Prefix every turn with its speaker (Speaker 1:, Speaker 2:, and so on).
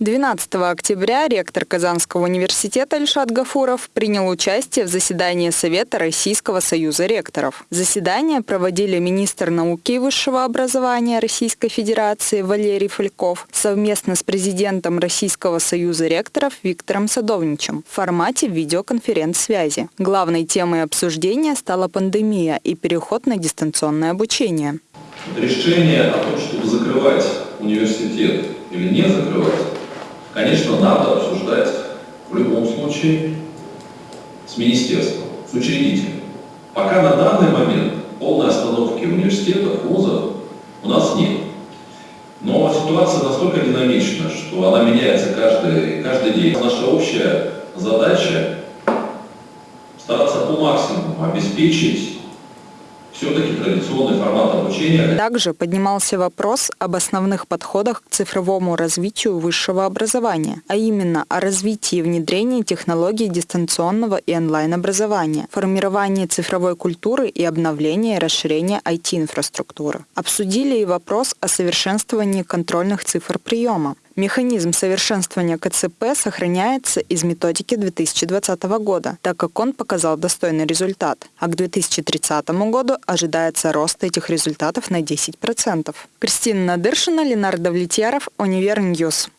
Speaker 1: 12 октября ректор Казанского университета Ильшат Гафуров принял участие в заседании Совета Российского союза ректоров. Заседание проводили министр науки и высшего образования Российской Федерации Валерий Фальков совместно с президентом Российского союза ректоров Виктором Садовничем в формате видеоконференц-связи. Главной темой обсуждения стала пандемия и переход на дистанционное обучение.
Speaker 2: Решение о том, чтобы закрывать университет или не закрывать, конечно, надо обсуждать в любом случае с министерством, с учредителем. Пока на данный момент полной остановки университетов, вузов у нас нет. Но ситуация настолько динамична, что она меняется каждый, каждый день. Наша общая задача стараться по максимуму обеспечить все-таки традиционный формат обучения.
Speaker 1: Также поднимался вопрос об основных подходах к цифровому развитию высшего образования, а именно о развитии и внедрении технологий дистанционного и онлайн-образования, формировании цифровой культуры и обновлении и расширении IT-инфраструктуры. Обсудили и вопрос о совершенствовании контрольных цифр приема. Механизм совершенствования КЦП сохраняется из методики 2020 года, так как он показал достойный результат, а к 2030 году ожидается рост этих результатов на 10%. Кристина Надыршина, Ленардо Влетьяров, Универньюз.